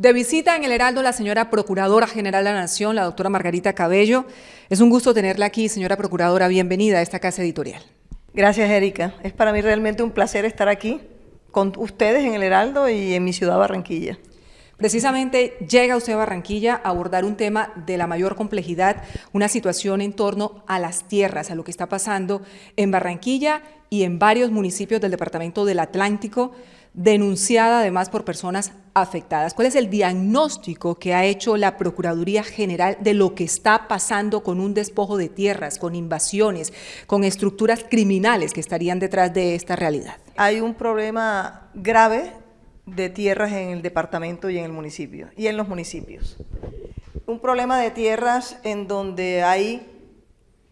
De visita en el Heraldo la señora Procuradora General de la Nación, la doctora Margarita Cabello. Es un gusto tenerla aquí, señora Procuradora. Bienvenida a esta casa editorial. Gracias, Erika. Es para mí realmente un placer estar aquí con ustedes en el Heraldo y en mi ciudad Barranquilla. Precisamente llega usted a Barranquilla a abordar un tema de la mayor complejidad, una situación en torno a las tierras, a lo que está pasando en Barranquilla y en varios municipios del departamento del Atlántico, denunciada además por personas afectadas. ¿Cuál es el diagnóstico que ha hecho la Procuraduría General de lo que está pasando con un despojo de tierras, con invasiones, con estructuras criminales que estarían detrás de esta realidad? Hay un problema grave de tierras en el departamento y en el municipio, y en los municipios. Un problema de tierras en donde hay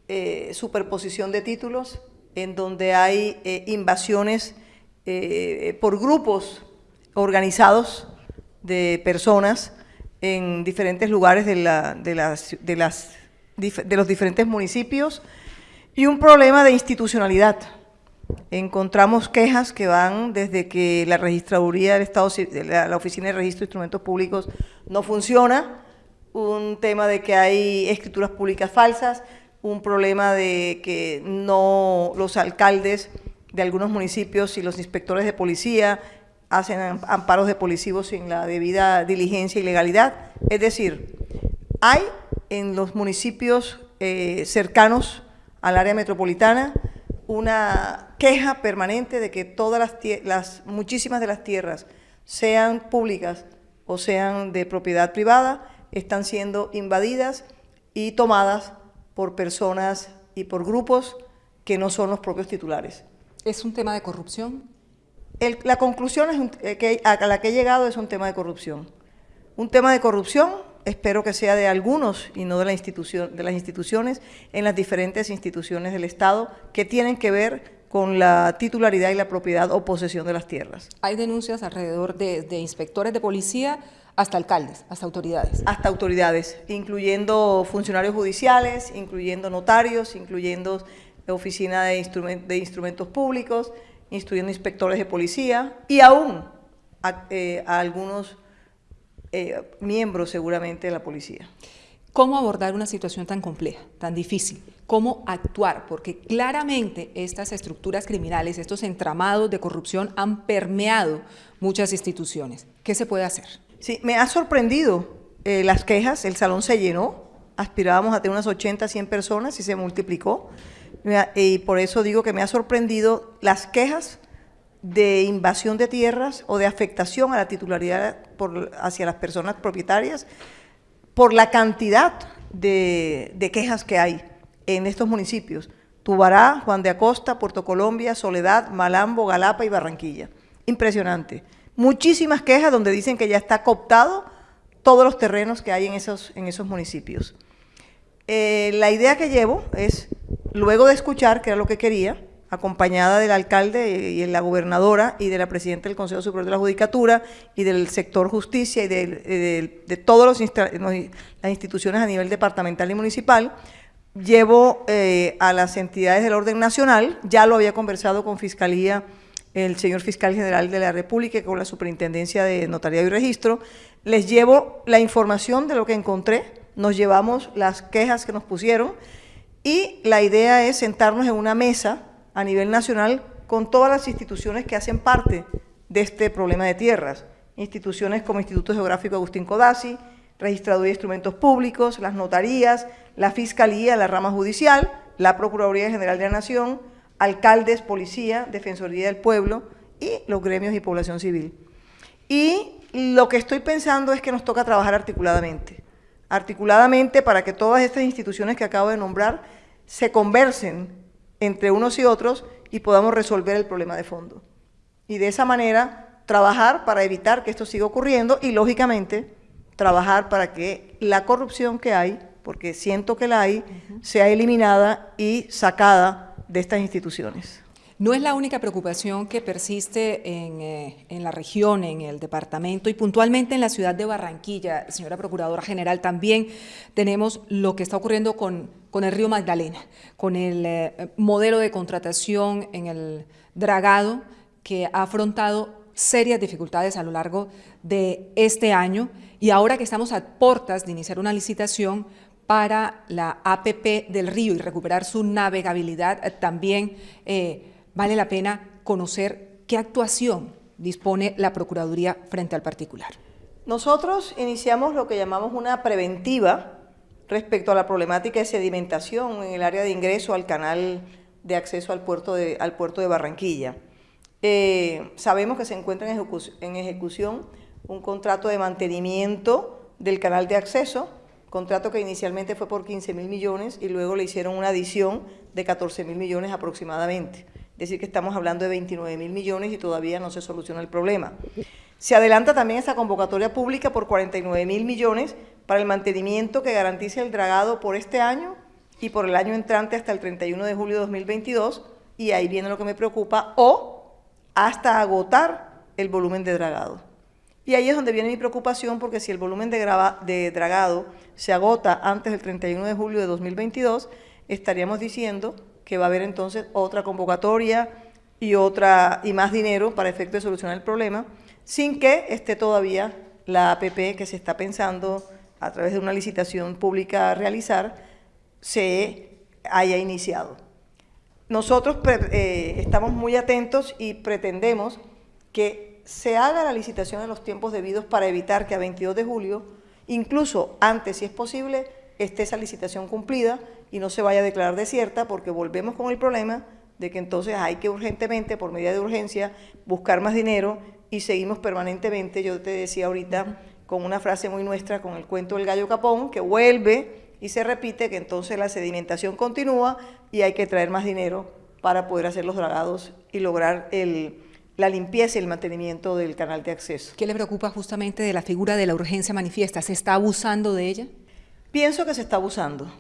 eh, superposición de títulos, en donde hay eh, invasiones eh, por grupos organizados de personas en diferentes lugares de, de, las, de, los diferentes municipios y un problema de institucionalidad. Encontramos quejas que van desde que la registraduría del Estado, la Oficina de Registro de Instrumentos Públicos no funciona, un tema de que hay escrituras públicas falsas, un problema de que no los alcaldes de algunos municipios y los inspectores de policía hacen amparos de policivos sin la debida diligencia y legalidad. Es decir, hay en los municipios eh, cercanos al área metropolitana una queja permanente de que todas las, las muchísimas de las tierras, sean públicas o sean de propiedad privada, están siendo invadidas y tomadas por personas y por grupos que no son los propios titulares. ¿Es un tema de corrupción? la conclusión es eh, que, a la que he llegado es un tema de corrupción. Un tema de corrupción, espero que sea de algunos y no de, la institución, de las instituciones, en las diferentes instituciones del Estado que tienen que ver con la titularidad y la propiedad o posesión de las tierras. Hay denuncias alrededor de, de inspectores de policía hasta alcaldes, hasta autoridades. Hasta autoridades, incluyendo funcionarios judiciales, incluyendo notarios, incluyendo oficina de, de instrumentos públicos, instruyendo inspectores de policía y aún a, eh, algunos eh, miembros seguramente de la policía. ¿Cómo abordar una situación tan compleja, tan difícil? ¿Cómo actuar? Porque claramente estas estructuras criminales, estos entramados de corrupción han permeado muchas instituciones. ¿Qué se puede hacer? Sí, me ha sorprendido eh, las quejas, el salón se llenó, aspirábamos a tener unas 80, 100 personas y se multiplicó y por eso digo que me ha sorprendido las quejas de invasión de tierras o de afectación a la titularidad hacia las personas propietarias por la cantidad de, quejas que hay en estos municipios. Tubará, Juan de Acosta, Puerto Colombia, Soledad, Malambo, Galapa y Barranquilla. Impresionante. Muchísimas quejas donde dicen que ya está cooptado todos los terrenos que hay en esos, en esos municipios. Eh, la idea que llevo es Luego de escuchar, que era lo que quería, acompañada del alcalde y la gobernadora y de la presidenta del Consejo Superior de la Judicatura y del sector justicia y de, todas las instituciones a nivel departamental y municipal, llevo eh, a las entidades del orden nacional, ya lo había conversado con Fiscalía, el señor Fiscal General de la República, con la Superintendencia de Notariado y Registro, les llevo la información de lo que encontré, nos llevamos las quejas que nos pusieron, y la idea es sentarnos en una mesa a nivel nacional con todas las instituciones que hacen parte de este problema de tierras. Instituciones como Instituto Geográfico Agustín Codazzi, Registraduría de Instrumentos Públicos, las notarías, la Fiscalía, la rama judicial, la Procuraduría General de la Nación, alcaldes, policía, Defensoría del Pueblo y los gremios y población civil. Y lo que estoy pensando es que nos toca trabajar articuladamente. Articuladamente para que todas estas instituciones que acabo de nombrar se conversen entre unos y otros y podamos resolver el problema de fondo. Y de esa manera trabajar para evitar que esto siga ocurriendo y, lógicamente, trabajar para que la corrupción que hay, porque siento que la hay, sea eliminada y sacada de estas instituciones. No es la única preocupación que persiste eh, en, la región, en el departamento y puntualmente en la ciudad de Barranquilla, señora Procuradora General, también tenemos lo que está ocurriendo con, con el río Magdalena, con el eh, modelo de contratación en el dragado que ha afrontado serias dificultades a lo largo de este año y ahora que estamos a puertas de iniciar una licitación para la APP del río y recuperar su navegabilidad, eh, también eh, vale la pena conocer qué actuación dispone la Procuraduría frente al particular. Nosotros iniciamos lo que llamamos una preventiva respecto a la problemática de sedimentación en el área de ingreso al canal de acceso al puerto de, al puerto de Barranquilla. Eh, sabemos que se encuentra en ejecución un contrato de mantenimiento del canal de acceso, contrato que inicialmente fue por 15 mil millones y luego le hicieron una adición de 14 mil millones aproximadamente. Es decir, que estamos hablando de 29 mil millones y todavía no se soluciona el problema. Se adelanta también esa convocatoria pública por 49 mil millones para el mantenimiento que garantice el dragado por este año y por el año entrante hasta el 31 de julio de 2022, y ahí viene lo que me preocupa, o hasta agotar el volumen de dragado. Y ahí es donde viene mi preocupación, porque si el volumen de, de dragado se agota antes del 31 de julio de 2022, estaríamos diciendo que va a haber entonces otra convocatoria y, otra, y más dinero para efecto de solucionar el problema, sin que esté todavía la APP que se está pensando a través de una licitación pública a realizar, se haya iniciado. Nosotros eh, estamos muy atentos y pretendemos que se haga la licitación en los tiempos debidos para evitar que a 22 de julio, incluso antes si es posible, esté esa licitación cumplida y no se vaya a declarar desierta porque volvemos con el problema de que entonces hay que urgentemente, por medida de urgencia, buscar más dinero y seguimos permanentemente, yo te decía ahorita, con una frase muy nuestra, con el cuento del gallo capón, que vuelve y se repite que entonces la sedimentación continúa y hay que traer más dinero para poder hacer los dragados y lograr el, la limpieza y el mantenimiento del canal de acceso. ¿Qué le preocupa justamente de la figura de la urgencia manifiesta? ¿Se está abusando de ella? Pienso que se está abusando.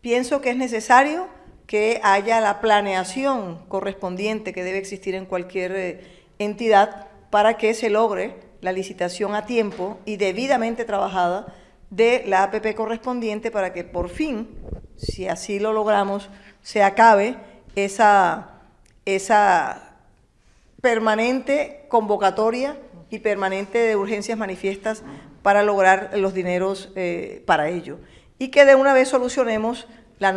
Pienso que es necesario que haya la planeación correspondiente que debe existir en cualquier eh, entidad para que se logre la licitación a tiempo y debidamente trabajada de la APP correspondiente para que por fin, si así lo logramos, se acabe esa, esa permanente convocatoria y permanente de urgencias manifiestas para lograr los dineros eh, para ello. Y que de una vez solucionemos la,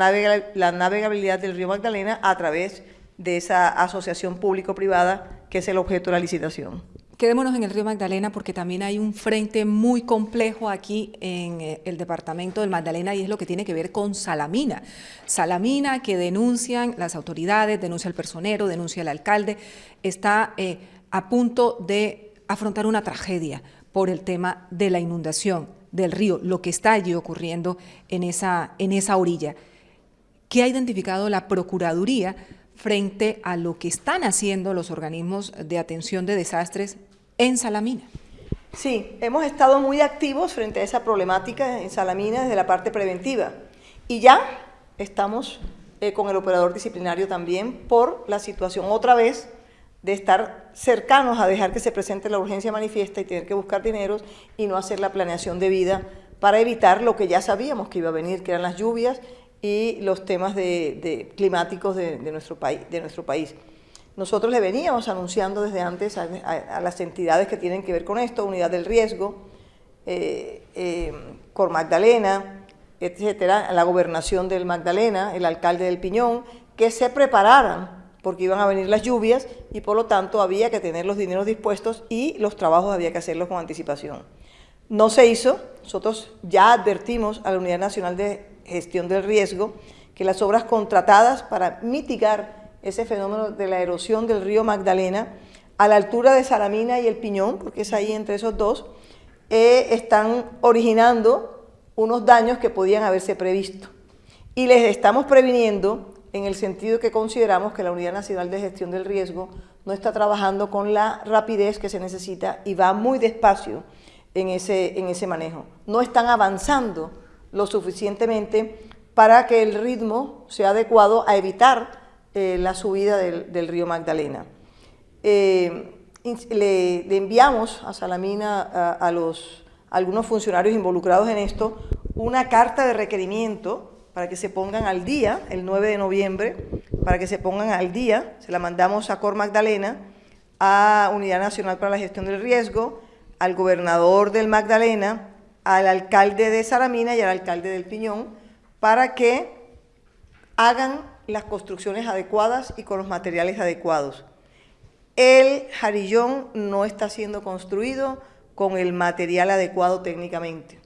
la navegabilidad del río Magdalena a través de esa asociación público-privada que es el objeto de la licitación. Quedémonos en el río Magdalena porque también hay un frente muy complejo aquí en eh, el departamento del Magdalena y es lo que tiene que ver con Salamina. Salamina que denuncian las autoridades, denuncia el personero, denuncia el alcalde, está eh, a punto de afrontar una tragedia por el tema de la inundación del río, lo que está allí ocurriendo en esa, en esa orilla. ¿Qué ha identificado la Procuraduría frente a lo que están haciendo los organismos de atención de desastres en Salamina. Sí, hemos estado muy activos frente a esa problemática en Salamina desde la parte preventiva y ya estamos eh, con el operador disciplinario también por la situación otra vez de estar cercanos a dejar que se presente la urgencia manifiesta y tener que buscar dineros y no hacer la planeación debida para evitar lo que ya sabíamos que iba a venir, que eran las lluvias y los temas de, climáticos de, nuestro país, de nuestro país. Nosotros le veníamos anunciando desde antes a, las entidades que tienen que ver con esto, Unidad del Riesgo, eh, eh, Cor Magdalena, etcétera, la gobernación del Magdalena, el alcalde del Piñón, que se prepararan porque iban a venir las lluvias y por lo tanto había que tener los dineros dispuestos y los trabajos había que hacerlos con anticipación. No se hizo, nosotros ya advertimos a la Unidad Nacional de gestión del riesgo, que las obras contratadas para mitigar ese fenómeno de la erosión del río Magdalena a la altura de Salamina y El Piñón, porque es ahí entre esos dos, eh, están originando unos daños que podían haberse previsto. Y les estamos previniendo en el sentido que consideramos que la Unidad Nacional de Gestión del Riesgo no está trabajando con la rapidez que se necesita y va muy despacio en ese, en ese manejo. No están avanzando lo suficientemente para que el ritmo sea adecuado a evitar eh, la subida del, río Magdalena. Eh, le, enviamos a Salamina, a, los, algunos funcionarios involucrados en esto, una carta de requerimiento para que se pongan al día, el 9 de noviembre, para que se pongan al día, se la mandamos a Cor Magdalena, a Unidad Nacional para la Gestión del Riesgo, al gobernador del Magdalena, al alcalde de Saramina y al alcalde del Piñón, para que hagan las construcciones adecuadas y con los materiales adecuados. El jarillón no está siendo construido con el material adecuado técnicamente.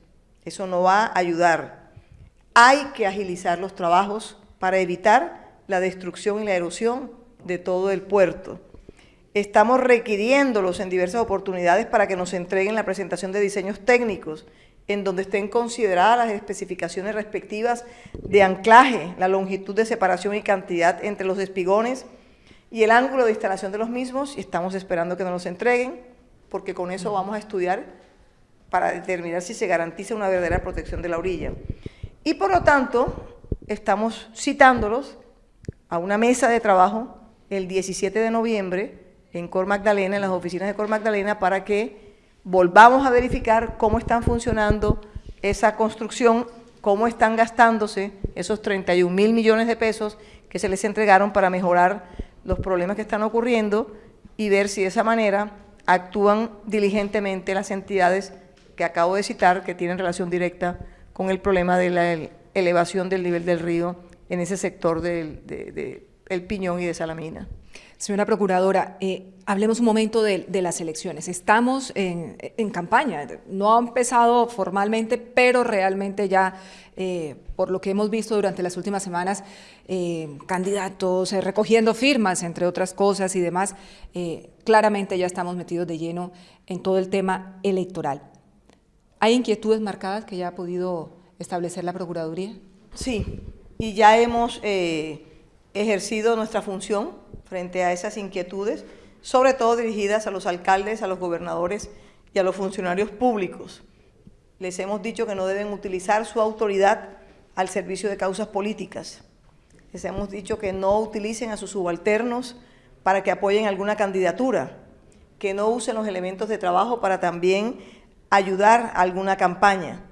Eso no va a ayudar. Hay que agilizar los trabajos para evitar la destrucción y la erosión de todo el puerto. Estamos requiriéndolos en diversas oportunidades para que nos entreguen la presentación de diseños técnicos en donde estén consideradas las especificaciones respectivas de anclaje, la longitud de separación y cantidad entre los espigones y el ángulo de instalación de los mismos y estamos esperando que nos los entreguen porque con eso vamos a estudiar para determinar si se garantiza una verdadera protección de la orilla. Y por lo tanto, estamos citándolos a una mesa de trabajo el 17 de noviembre en Cor Magdalena, en las oficinas de Cor Magdalena, para que volvamos a verificar cómo están funcionando esa construcción, cómo están gastándose esos 31 mil millones de pesos que se les entregaron para mejorar los problemas que están ocurriendo y ver si de esa manera actúan diligentemente las entidades que acabo de citar, que tienen relación directa con el problema de la elevación del nivel del río en ese sector del de, El Piñón y de Salamina. Señora Procuradora, eh, hablemos un momento de, las elecciones. Estamos en, campaña, no ha empezado formalmente, pero realmente ya, eh, por lo que hemos visto durante las últimas semanas, eh, candidatos recogiendo firmas, entre otras cosas y demás, claramente ya estamos metidos de lleno en todo el tema electoral. ¿Hay inquietudes marcadas que ya ha podido establecer la Procuraduría? Sí, y ya hemos ejercido nuestra función frente a esas inquietudes, sobre todo dirigidas a los alcaldes, a los gobernadores y a los funcionarios públicos. Les hemos dicho que no deben utilizar su autoridad al servicio de causas políticas. Les hemos dicho que no utilicen a sus subalternos para que apoyen alguna candidatura, que no usen los elementos de trabajo para también ayudar a alguna campaña.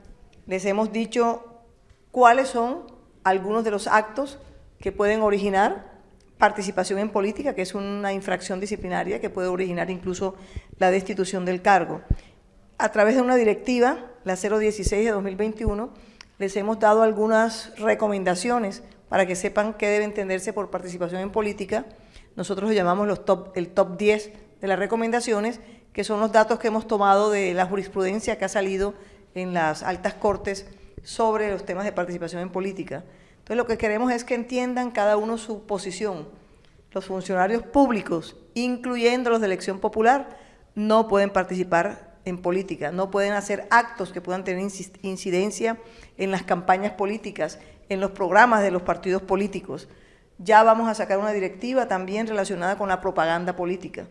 Les hemos dicho cuáles son algunos de los actos que pueden originar participación en política, que es una infracción disciplinaria que puede originar incluso la destitución del cargo. A través de una directiva, la 016 de 2021, les hemos dado algunas recomendaciones para que sepan qué debe entenderse por participación en política. Nosotros lo llamamos los top, el top 10 de las recomendaciones, que son los datos que hemos tomado de la jurisprudencia que ha salido en las altas cortes sobre los temas de participación en política. Entonces lo que queremos es que entiendan cada uno su posición. Los funcionarios públicos, incluyendo los de elección popular, no pueden participar en política, no pueden hacer actos que puedan tener incidencia en las campañas políticas, en los programas de los partidos políticos. Ya vamos a sacar una directiva también relacionada con la propaganda política.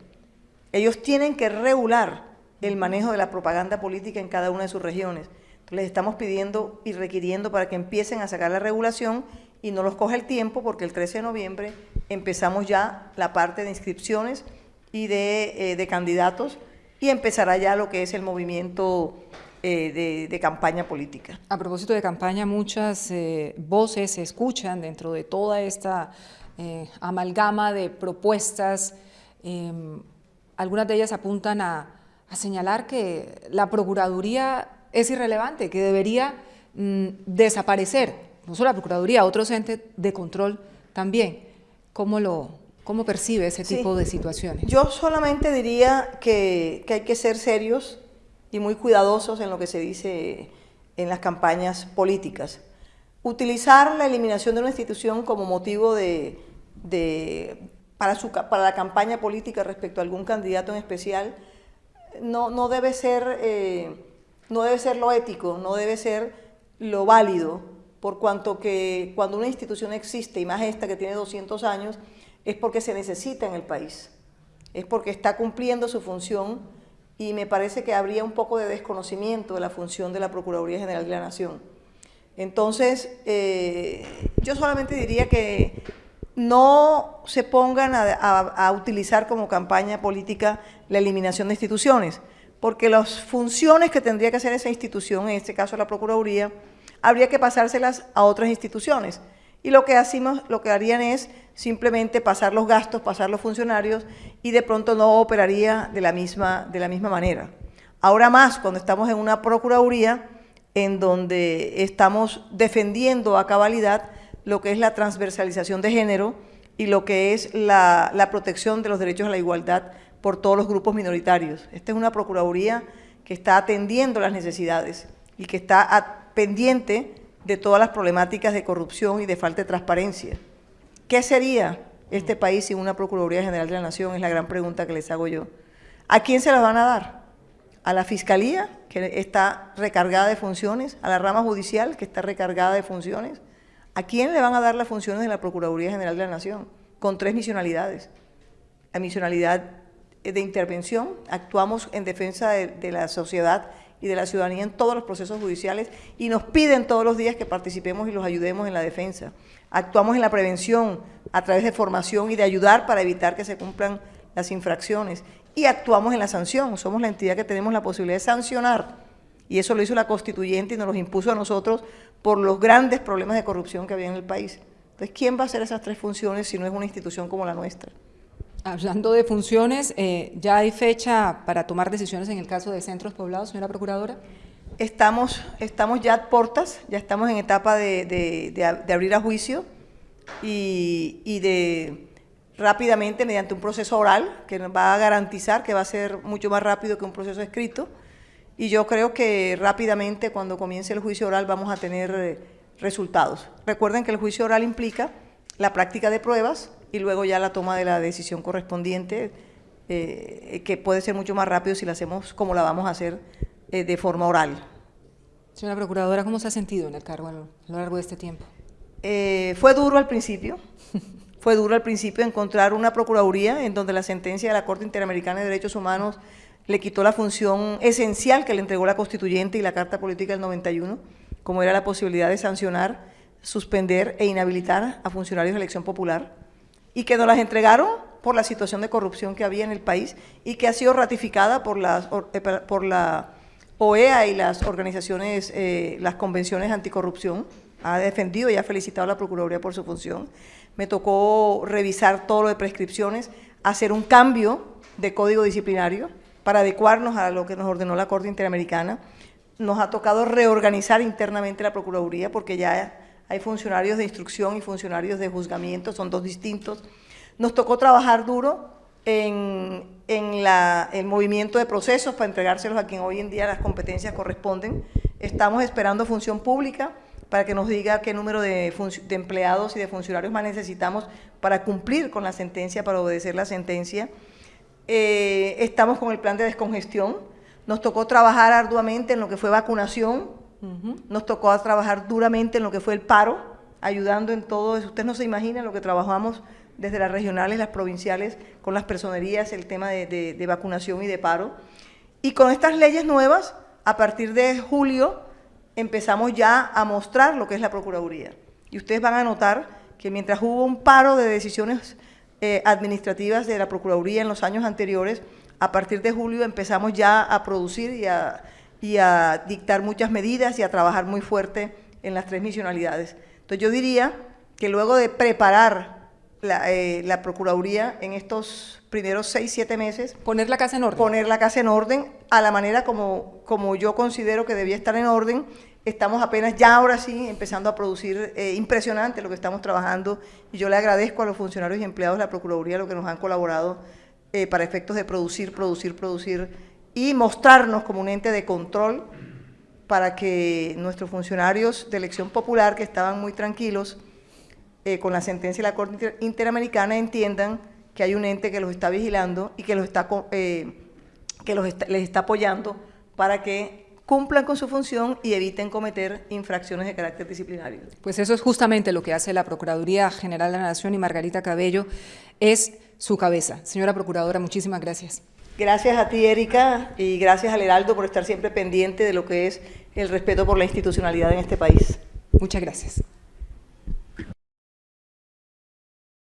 Ellos tienen que regular el manejo de la propaganda política en cada una de sus regiones les estamos pidiendo y requiriendo para que empiecen a sacar la regulación y no los coge el tiempo porque el 13 de noviembre empezamos ya la parte de inscripciones y de, eh, candidatos y empezará ya lo que es el movimiento eh, de, campaña política. A propósito de campaña, muchas eh, voces se escuchan dentro de toda esta amalgama de propuestas. Em, algunas de ellas apuntan a señalar que la Procuraduría es irrelevante, que debería mm, desaparecer, no solo la Procuraduría, otros entes de control también. ¿Cómo, lo, cómo percibe ese tipo de situaciones? Yo solamente diría que, que hay que ser serios y muy cuidadosos en lo que se dice en las campañas políticas. Utilizar la eliminación de una institución como motivo de, de, para, su, para la campaña política respecto a algún candidato en especial no, no debe ser... Eh, no debe ser lo ético, no debe ser lo válido, por cuanto que cuando una institución existe, y más esta que tiene 200 años, es porque se necesita en el país, es porque está cumpliendo su función y me parece que habría un poco de desconocimiento de la función de la Procuraduría General de la Nación. Entonces, eh, yo solamente diría que no se pongan a utilizar como campaña política la eliminación de instituciones, porque las funciones que tendría que hacer esa institución, en este caso la Procuraduría, habría que pasárselas a otras instituciones. y lo que, lo que harían es simplemente pasar los gastos, pasar los funcionarios y de pronto no operaría de la misma, de la misma manera. Ahora más, cuando estamos en una Procuraduría en donde estamos defendiendo a cabalidad lo que es la transversalización de género y lo que es la, la protección de los derechos a la igualdad por todos los grupos minoritarios. Esta es una Procuraduría que está atendiendo las necesidades y que está pendiente de todas las problemáticas de corrupción y de falta de transparencia. ¿Qué sería este país sin una Procuraduría General de la Nación? Es la gran pregunta que les hago yo. ¿A quién se las van a dar? ¿A la Fiscalía, que está recargada de funciones? ¿A la rama judicial, que está recargada de funciones? ¿A quién le van a dar las funciones de la Procuraduría General de la Nación? Con tres misionalidades. La misionalidad de intervención, actuamos en defensa de, la sociedad y de la ciudadanía en todos los procesos judiciales y nos piden todos los días que participemos y los ayudemos en la defensa. Actuamos en la prevención a través de formación y de ayudar para evitar que se cumplan las infracciones y actuamos en la sanción. Somos la entidad que tenemos la posibilidad de sancionar y eso lo hizo la constituyente y nos lo impuso a nosotros por los grandes problemas de corrupción que había en el país. Entonces, ¿quién va a hacer esas tres funciones si no es una institución como la nuestra? Hablando de funciones, eh, ¿ya hay fecha para tomar decisiones en el caso de centros poblados, señora Procuradora? Estamos, estamos ya a portas, ya estamos en etapa de, de, abrir a juicio y, y, de rápidamente, mediante un proceso oral, que nos va a garantizar que va a ser mucho más rápido que un proceso escrito. Y yo creo que rápidamente, cuando comience el juicio oral, vamos a tener eh, resultados. Recuerden que el juicio oral implica la práctica de pruebas, y luego ya la toma de la decisión correspondiente, eh, que puede ser mucho más rápido si la hacemos como la vamos a hacer eh, de forma oral. Señora Procuradora, ¿cómo se ha sentido en el cargo a lo largo de este tiempo? Eh, fue duro al principio, fue duro al principio encontrar una Procuraduría en donde la sentencia de la Corte Interamericana de Derechos Humanos le quitó la función esencial que le entregó la Constituyente y la Carta Política del 91, como era la posibilidad de sancionar, suspender e inhabilitar a funcionarios de elección popular y que nos las entregaron por la situación de corrupción que había en el país y que ha sido ratificada por, eh, la OEA y las organizaciones, eh, las convenciones anticorrupción. Ha defendido y ha felicitado a la Procuraduría por su función. Me tocó revisar todo lo de prescripciones, hacer un cambio de código disciplinario para adecuarnos a lo que nos ordenó la Corte Interamericana. Nos ha tocado reorganizar internamente la Procuraduría porque ya hay funcionarios de instrucción y funcionarios de juzgamiento, son dos distintos. Nos tocó trabajar duro en, el movimiento de procesos para entregárselos a quien hoy en día las competencias corresponden. Estamos esperando función pública para que nos diga qué número de, empleados y de funcionarios más necesitamos para cumplir con la sentencia, para obedecer la sentencia. Eh, estamos con el plan de descongestión. Nos tocó trabajar arduamente en lo que fue vacunación, nos tocó trabajar duramente en lo que fue el paro, ayudando en todo eso. Usted no se imagina lo que trabajamos desde las regionales, las provinciales, con las personerías, el tema de, vacunación y de paro. Y con estas leyes nuevas, a partir de julio, empezamos ya a mostrar lo que es la Procuraduría. Y ustedes van a notar que mientras hubo un paro de decisiones eh, administrativas de la Procuraduría en los años anteriores, a partir de julio empezamos ya a producir y a y a dictar muchas medidas y a trabajar muy fuerte en las tres misionalidades. Entonces yo diría que luego de preparar la, eh, la, Procuraduría en estos primeros seis, siete meses. Poner la casa en orden. Poner la casa en orden a la manera como, como yo considero que debía estar en orden. Estamos apenas ya ahora sí empezando a producir, eh, impresionante lo que estamos trabajando y yo le agradezco a los funcionarios y empleados de la Procuraduría lo que nos han colaborado eh, para efectos de producir, producir, producir y mostrarnos como un ente de control para que nuestros funcionarios de elección popular, que estaban muy tranquilos eh, con la sentencia de la Corte Interamericana, entiendan que hay un ente que los está vigilando y que, los está, eh, que los les está apoyando para que cumplan con su función y eviten cometer infracciones de carácter disciplinario. Pues eso es justamente lo que hace la Procuraduría General de la Nación y Margarita Cabello es su cabeza. Señora Procuradora, muchísimas gracias. Gracias a ti, Erika, y gracias al Heraldo por estar siempre pendiente de lo que es el respeto por la institucionalidad en este país. Muchas gracias.